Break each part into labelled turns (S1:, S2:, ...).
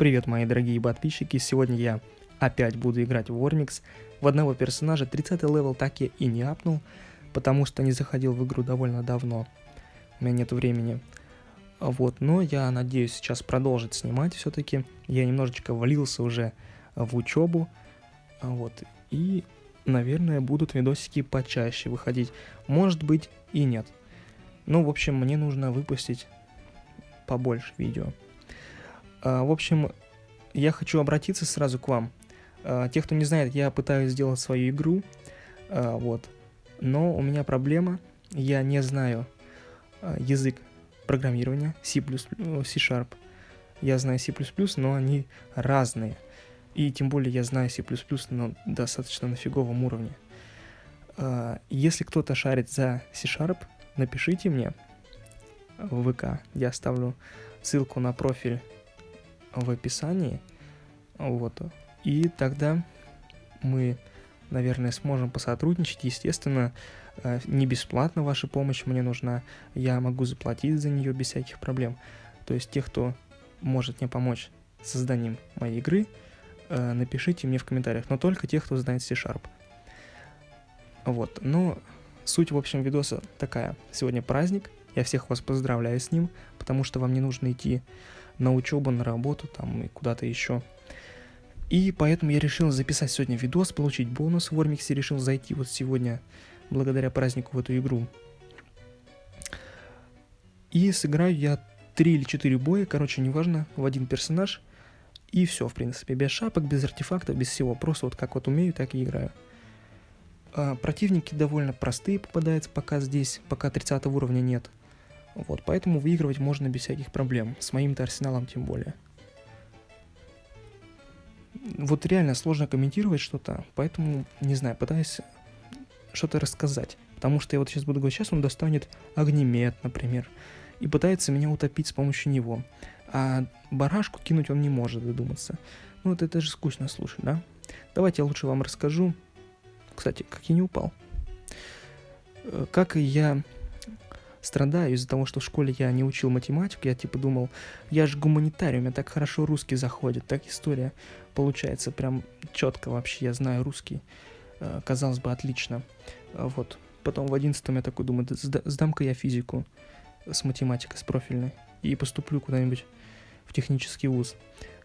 S1: Привет, мои дорогие подписчики, сегодня я опять буду играть в Вормикс. В одного персонажа 30 level так я и не апнул, потому что не заходил в игру довольно давно. У меня нет времени. Вот, но я надеюсь сейчас продолжить снимать все-таки. Я немножечко валился уже в учебу. Вот, и, наверное, будут видосики почаще выходить. Может быть и нет. Ну, в общем, мне нужно выпустить побольше видео. А, в общем, я хочу обратиться сразу к вам. А, те, кто не знает, я пытаюсь сделать свою игру, а, вот, но у меня проблема, я не знаю язык программирования C++, C-Sharp. Я знаю C++, но они разные. И тем более я знаю C++, но достаточно на фиговом уровне. Если кто-то шарит за C-Sharp, напишите мне в ВК. Я оставлю ссылку на профиль в описании. Вот. И тогда мы, наверное, сможем посотрудничать. Естественно, э, не бесплатно ваша помощь мне нужна. Я могу заплатить за нее без всяких проблем. То есть тех, кто может мне помочь с созданием моей игры, э, напишите мне в комментариях. Но только тех, кто знает C-Sharp. Вот. Но суть, в общем, видоса такая. Сегодня праздник. Я всех вас поздравляю с ним, потому что вам не нужно идти на учебу, на работу там и куда-то еще. И поэтому я решил записать сегодня видос, получить бонус в Вормиксе, решил зайти вот сегодня, благодаря празднику, в эту игру. И сыграю я 3 или 4 боя, короче, неважно, в один персонаж. И все, в принципе, без шапок, без артефактов, без всего. Просто вот как вот умею, так и играю. А, противники довольно простые попадаются пока здесь, пока 30 уровня нет. Вот, поэтому выигрывать можно без всяких проблем, с моим-то арсеналом тем более. Вот реально сложно комментировать что-то, поэтому, не знаю, пытаюсь что-то рассказать. Потому что я вот сейчас буду говорить, сейчас он достанет огнемет, например, и пытается меня утопить с помощью него. А барашку кинуть он не может додуматься. Ну вот это же скучно слушать, да? Давайте я лучше вам расскажу. Кстати, как я не упал. Э, как я страдаю из-за того, что в школе я не учил математику, я типа думал, я же гуманитарий, у меня так хорошо русский заходит, так история получается прям четко вообще, я знаю русский, э, казалось бы, отлично. А вот, потом в одиннадцатом я такой думаю, сдам-ка я физику с математикой, с профильной, и поступлю куда-нибудь в технический вуз.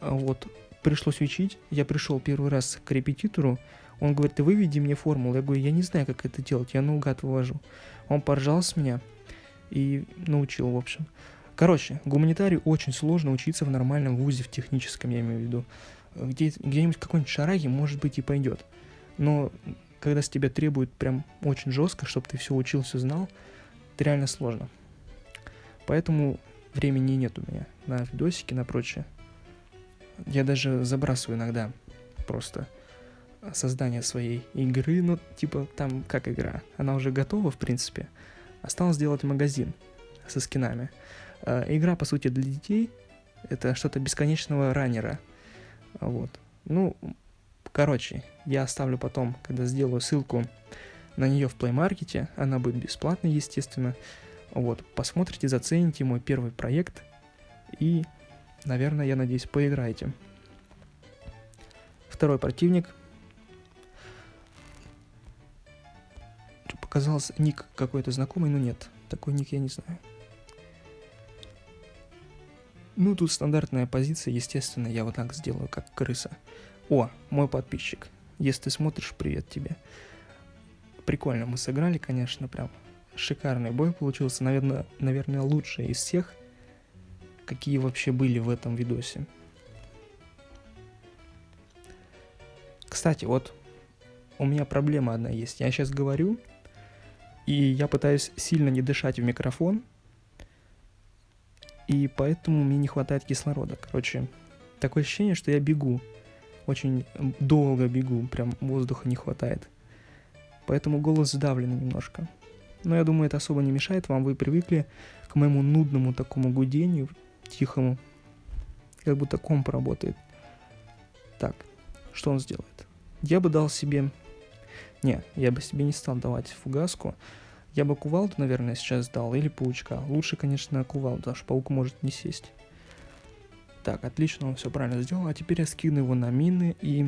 S1: А вот, пришлось учить, я пришел первый раз к репетитору, он говорит, ты выведи мне формулу. Я говорю, я не знаю, как это делать, я наугад вывожу. Он поржал с меня, и научил, в общем. Короче, гуманитарию очень сложно учиться в нормальном вузе, в техническом, я имею в виду. Где, где-нибудь какой-нибудь шараги, может быть, и пойдет. Но когда с тебя требуют прям очень жестко, чтобы ты все учил, все знал, это реально сложно. Поэтому времени нет у меня на видосики, на прочее. Я даже забрасываю иногда просто создание своей игры, ну, типа, там, как игра, она уже готова, в принципе, Осталось сделать магазин со скинами. Э, игра, по сути, для детей. Это что-то бесконечного раннера. Вот. Ну, короче, я оставлю потом, когда сделаю ссылку на нее в Play Market. Она будет бесплатной, естественно. Вот, посмотрите, зацените мой первый проект. И, наверное, я надеюсь, поиграете. Второй противник – Показался ник какой-то знакомый, но нет. Такой ник я не знаю. Ну, тут стандартная позиция, естественно, я вот так сделаю, как крыса. О, мой подписчик. Если ты смотришь, привет тебе. Прикольно мы сыграли, конечно, прям шикарный бой получился. Наверное, наверное, лучший из всех, какие вообще были в этом видосе. Кстати, вот у меня проблема одна есть. Я сейчас говорю, и я пытаюсь сильно не дышать в микрофон, и поэтому мне не хватает кислорода. Короче, такое ощущение, что я бегу. Очень долго бегу, прям воздуха не хватает. Поэтому голос сдавлен немножко. Но я думаю, это особо не мешает вам. Вы привыкли к моему нудному такому гудению, тихому. Как будто комп работает. Так, что он сделает? Я бы дал себе не, я бы себе не стал давать фугаску. Я бы кувалду, наверное, сейчас дал, или паучка. Лучше, конечно, кувалду, потому что паук может не сесть. Так, отлично, он все правильно сделал. А теперь я скину его на мины и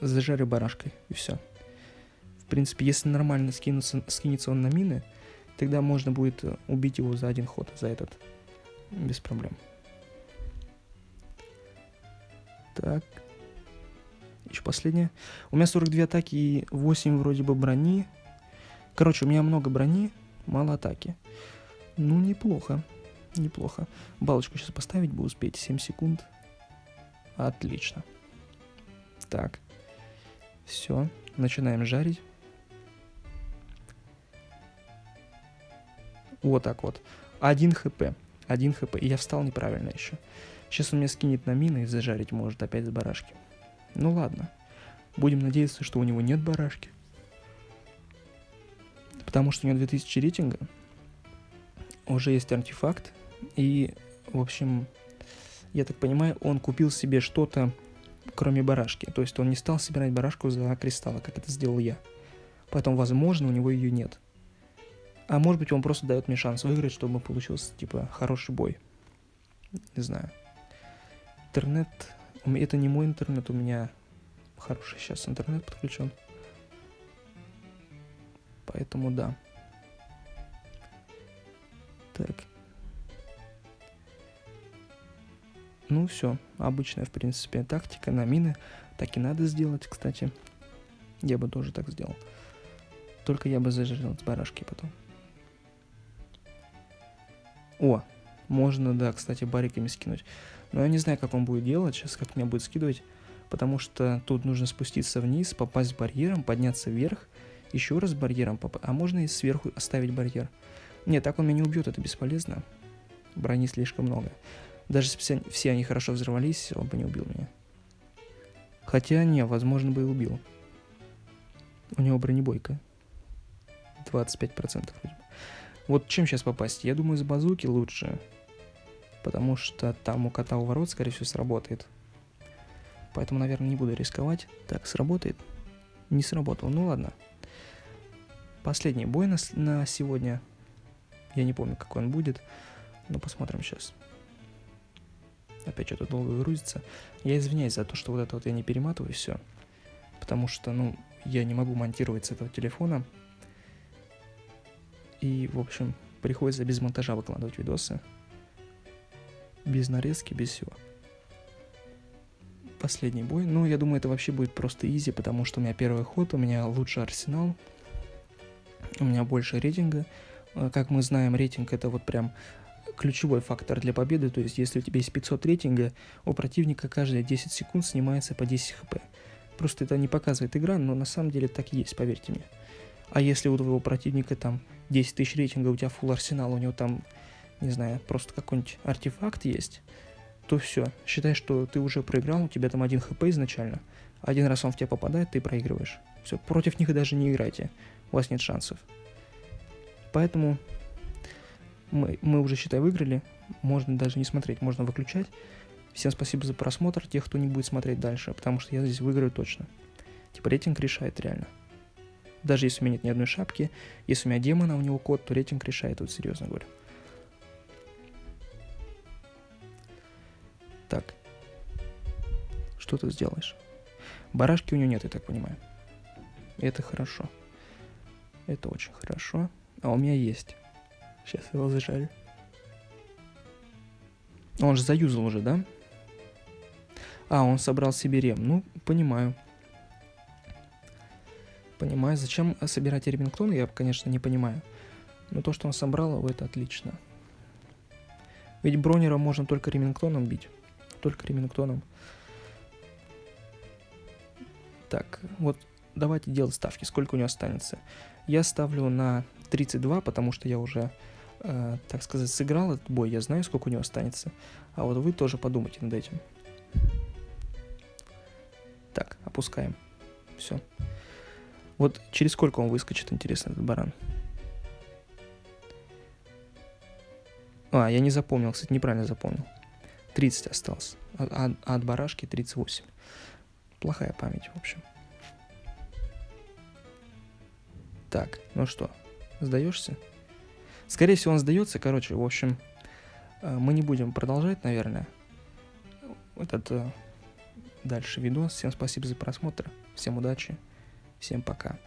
S1: зажарю барашкой. И все. В принципе, если нормально скинуться, скинется он на мины, тогда можно будет э, убить его за один ход, за этот. Без проблем. Так. Еще последнее. У меня 42 атаки и 8 вроде бы брони. Короче, у меня много брони, мало атаки. Ну, неплохо. Неплохо. Балочку сейчас поставить бы успеть. 7 секунд. Отлично. Так. Все. Начинаем жарить. Вот так вот. Один хп. Один хп. И я встал неправильно еще. Сейчас он меня скинет на мины и зажарить может опять с барашки. Ну ладно. Будем надеяться, что у него нет барашки. Потому что у него 2000 рейтинга. Уже есть артефакт. И, в общем, я так понимаю, он купил себе что-то, кроме барашки. То есть он не стал собирать барашку за кристаллы, как это сделал я. Поэтому, возможно, у него ее нет. А может быть, он просто дает мне шанс выиграть, чтобы получился, типа, хороший бой. Не знаю. Интернет... Это не мой интернет, у меня хороший сейчас интернет подключен. Поэтому да. Так. Ну все, обычная, в принципе, тактика на мины. Так и надо сделать, кстати. Я бы тоже так сделал. Только я бы зажарил с барашки потом. О, можно, да, кстати, бариками скинуть. Но я не знаю, как он будет делать сейчас, как меня будет скидывать. Потому что тут нужно спуститься вниз, попасть барьером, подняться вверх, еще раз барьером попасть. А можно и сверху оставить барьер. Нет, так он меня не убьет, это бесполезно. Брони слишком много. Даже все, все они хорошо взорвались, он бы не убил меня. Хотя, не, возможно, бы и убил. У него бронебойка. 25% вроде Вот чем сейчас попасть? Я думаю, с базуки лучше. Потому что там у кота у ворот, скорее всего, сработает. Поэтому, наверное, не буду рисковать. Так, сработает? Не сработал. Ну ладно. Последний бой на, на сегодня. Я не помню, какой он будет. Но посмотрим сейчас. Опять что-то долго грузится. Я извиняюсь за то, что вот это вот я не перематываю все. Потому что, ну, я не могу монтировать с этого телефона. И, в общем, приходится без монтажа выкладывать видосы. Без нарезки, без всего. Последний бой. Ну, я думаю, это вообще будет просто изи, потому что у меня первый ход, у меня лучший арсенал. У меня больше рейтинга. Э, как мы знаем, рейтинг это вот прям ключевой фактор для победы, то есть если у тебя есть 500 рейтинга, у противника каждые 10 секунд снимается по 10 хп. Просто это не показывает игра, но на самом деле так и есть, поверьте мне. А если у твоего противника там 10 тысяч рейтинга, у тебя full арсенал, у него там, не знаю, просто какой-нибудь артефакт есть, то все, считай, что ты уже проиграл, у тебя там один хп изначально, один раз он в тебя попадает, ты проигрываешь. Все, против них даже не играйте, у вас нет шансов. Поэтому мы, мы уже, считай, выиграли. Можно даже не смотреть, можно выключать. Всем спасибо за просмотр, тех, кто не будет смотреть дальше, потому что я здесь выиграю точно. Типа рейтинг решает реально. Даже если у меня нет ни одной шапки, если у меня демон, а у него код, то рейтинг решает, вот серьезно говорю. Так. Что ты сделаешь? Барашки у него нет, я так понимаю. Это хорошо. Это очень хорошо. А у меня есть. Сейчас его зажали. Он же заюзал уже, да? А, он собрал себе рем. Ну, понимаю. Понимаю. Зачем собирать ремингтон, я, конечно, не понимаю. Но то, что он собрал, это отлично. Ведь бронера можно только ремингтоном бить. Только ремингтоном. Так, вот давайте делать ставки. Сколько у него останется? Я ставлю на 32, потому что я уже э, так сказать, сыграл этот бой, я знаю, сколько у него останется. А вот вы тоже подумайте над этим. Так, опускаем. Все. Вот через сколько он выскочит, интересно, этот баран? А, я не запомнил, кстати, неправильно запомнил. 30 осталось. А, а, от барашки 38. Плохая память, в общем. Так, ну что, сдаешься? Скорее всего, он сдается. Короче, в общем, э, мы не будем продолжать, наверное. этот э, дальше видос. Всем спасибо за просмотр. Всем удачи. Всем пока.